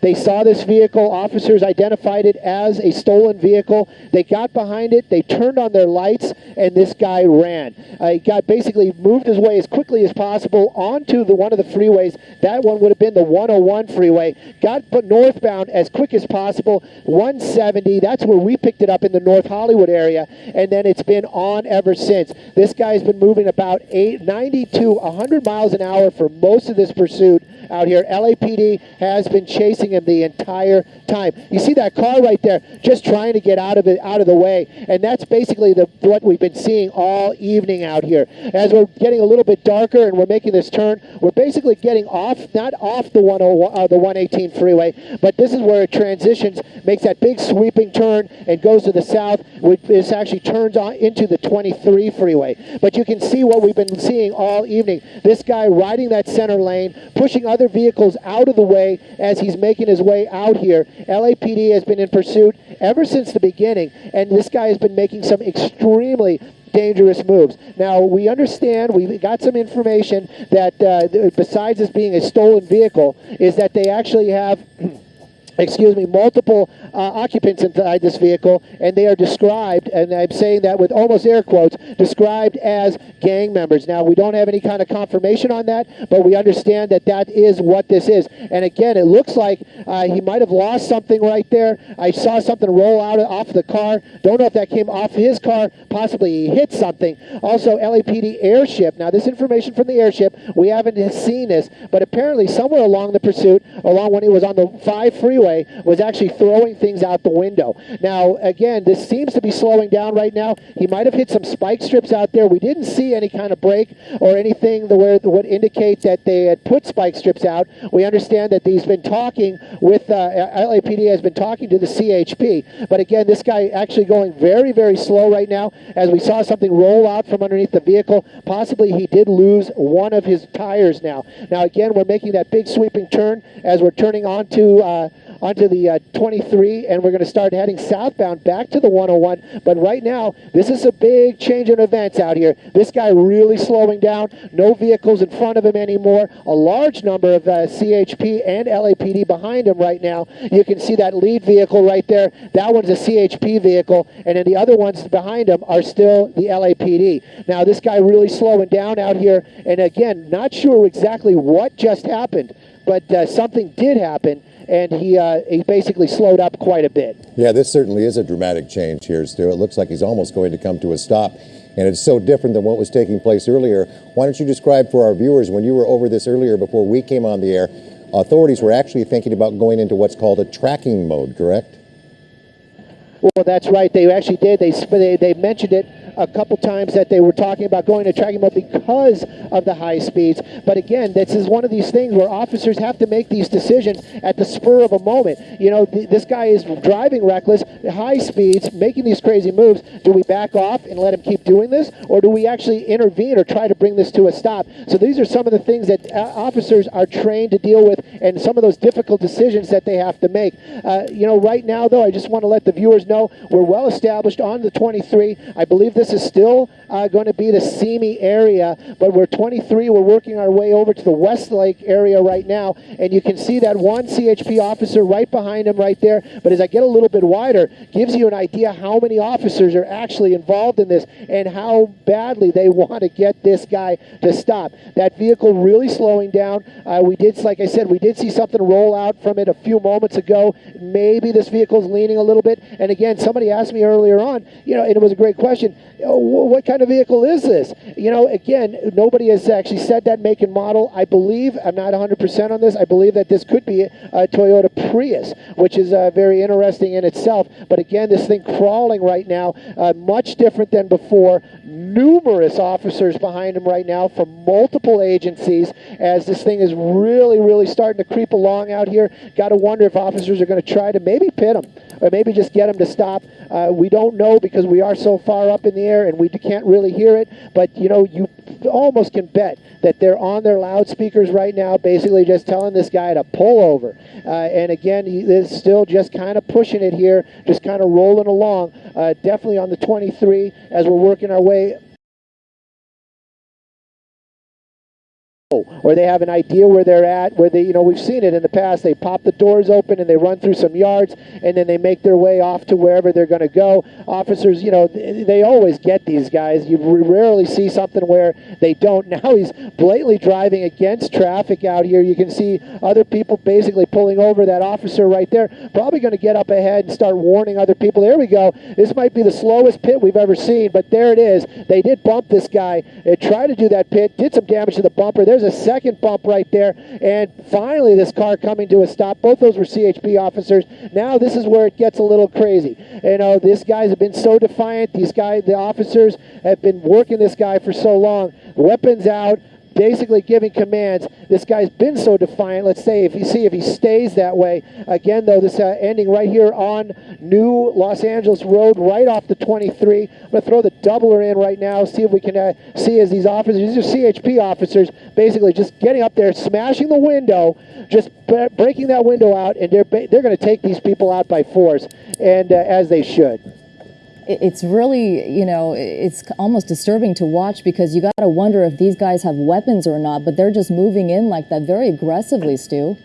They saw this vehicle. Officers identified it as a stolen vehicle. They got behind it. They turned on their lights, and this guy ran. Uh, he got basically moved his way as quickly as possible onto the one of the freeways. That one would have been the 101 freeway. Got northbound as quick as possible. 170. That's where we picked it up in the North Hollywood area, and then it's been on ever since. This guy's been moving about eight, 90 to 100 miles an hour for most of this pursuit out here. LAPD has been chasing him the entire time. You see that car right there, just trying to get out of it, out of the way, and that's basically the what we've been seeing all evening out here. As we're getting a little bit darker and we're making this turn, we're basically getting off, not off the 101, uh, the 118 freeway, but this is where it transitions, makes that big sweeping turn and goes to the south. This actually turns on into the 23 freeway. But you can see what we've been seeing all evening. This guy riding that center lane, pushing other vehicles out of the way as he's making his way out here. LAPD has been in pursuit ever since the beginning, and this guy has been making some extremely dangerous moves. Now, we understand, we got some information that uh, besides this being a stolen vehicle, is that they actually have excuse me, multiple uh, occupants inside this vehicle, and they are described, and I'm saying that with almost air quotes, described as gang members. Now, we don't have any kind of confirmation on that, but we understand that that is what this is. And again, it looks like uh, he might have lost something right there. I saw something roll out off the car. Don't know if that came off his car. Possibly he hit something. Also, LAPD airship. Now, this information from the airship, we haven't seen this, but apparently somewhere along the pursuit, along when he was on the 5 freeway, was actually throwing things out the window. Now, again, this seems to be slowing down right now. He might have hit some spike strips out there. We didn't see any kind of break or anything that would indicate that they had put spike strips out. We understand that he's been talking with, uh, LAPD has been talking to the CHP. But again, this guy actually going very, very slow right now as we saw something roll out from underneath the vehicle. Possibly he did lose one of his tires now. Now, again, we're making that big sweeping turn as we're turning onto uh, onto the uh, 23, and we're going to start heading southbound back to the 101. But right now, this is a big change in events out here. This guy really slowing down. No vehicles in front of him anymore. A large number of uh, CHP and LAPD behind him right now. You can see that lead vehicle right there. That one's a CHP vehicle, and then the other ones behind him are still the LAPD. Now, this guy really slowing down out here, and again, not sure exactly what just happened, but uh, something did happen and he uh, he basically slowed up quite a bit. Yeah, this certainly is a dramatic change here, Stu. It looks like he's almost going to come to a stop. And it's so different than what was taking place earlier. Why don't you describe for our viewers, when you were over this earlier before we came on the air, authorities were actually thinking about going into what's called a tracking mode, correct? Well, that's right. They actually did. They, they, they mentioned it a couple times that they were talking about going to tracking mode because of the high speeds. But again, this is one of these things where officers have to make these decisions at the spur of a moment. You know, th this guy is driving reckless, high speeds, making these crazy moves. Do we back off and let him keep doing this, or do we actually intervene or try to bring this to a stop? So these are some of the things that uh, officers are trained to deal with, and some of those difficult decisions that they have to make. Uh, you know, right now though, I just want to let the viewers know we're well established on the 23. I believe this is still uh, going to be the Simi area, but we're 23. We're working our way over to the Westlake area right now, and you can see that one CHP officer right behind him right there. But as I get a little bit wider, gives you an idea how many officers are actually involved in this and how badly they want to get this guy to stop. That vehicle really slowing down. Uh, we did, like I said, we did see something roll out from it a few moments ago. Maybe this vehicle's leaning a little bit. And again, somebody asked me earlier on, you know, and it was a great question what kind of vehicle is this? You know, again, nobody has actually said that make and model. I believe, I'm not 100% on this, I believe that this could be a Toyota Prius, which is uh, very interesting in itself. But again, this thing crawling right now, uh, much different than before. Numerous officers behind him right now from multiple agencies as this thing is really, really starting to creep along out here. Got to wonder if officers are going to try to maybe pit him or maybe just get him to stop. Uh, we don't know because we are so far up in the air and we can't really hear it. But, you know, you almost can bet that they're on their loudspeakers right now, basically just telling this guy to pull over. Uh, and again, he is still just kind of pushing it here, just kind of rolling along. Uh, definitely on the 23 as we're working our way or they have an idea where they're at, where they, you know, we've seen it in the past. They pop the doors open and they run through some yards and then they make their way off to wherever they're going to go. Officers, you know, they always get these guys. You rarely see something where they don't. Now he's blatantly driving against traffic out here. You can see other people basically pulling over that officer right there. Probably going to get up ahead and start warning other people. There we go. This might be the slowest pit we've ever seen, but there it is. They did bump this guy. They tried to do that pit, did some damage to the bumper. There's there's a second bump right there. And finally, this car coming to a stop. Both those were CHP officers. Now this is where it gets a little crazy. You know, these guys have been so defiant. These guys, the officers, have been working this guy for so long. Weapons out basically giving commands. This guy's been so defiant. Let's say if you see if he stays that way. Again, though, this uh, ending right here on New Los Angeles Road, right off the 23. I'm going to throw the doubler in right now, see if we can uh, see as these officers, these are CHP officers, basically just getting up there, smashing the window, just breaking that window out, and they're, they're going to take these people out by force, and uh, as they should it's really, you know, it's almost disturbing to watch because you got to wonder if these guys have weapons or not, but they're just moving in like that very aggressively, Stu.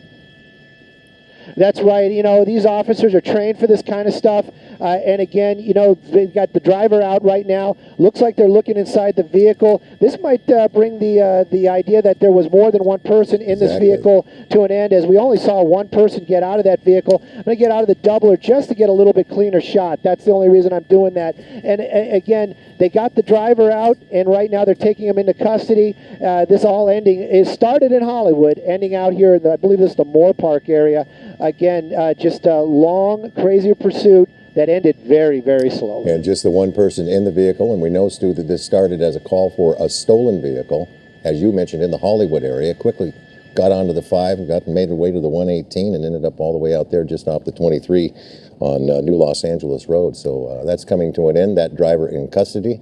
That's right. You know, these officers are trained for this kind of stuff. Uh, and again, you know, they've got the driver out right now. Looks like they're looking inside the vehicle. This might uh, bring the uh, the idea that there was more than one person in this vehicle to an end, as we only saw one person get out of that vehicle. I'm going to get out of the doubler just to get a little bit cleaner shot. That's the only reason I'm doing that. And again, they got the driver out, and right now they're taking him into custody. Uh, this all ending is started in Hollywood, ending out here in the, I believe this is the Moorpark area. Again, uh, just a long, crazy pursuit that ended very, very slowly. And just the one person in the vehicle, and we know, Stu, that this started as a call for a stolen vehicle, as you mentioned, in the Hollywood area. Quickly got onto the 5 and got made her way to the 118 and ended up all the way out there just off the 23 on uh, New Los Angeles Road. So uh, that's coming to an end. That driver in custody.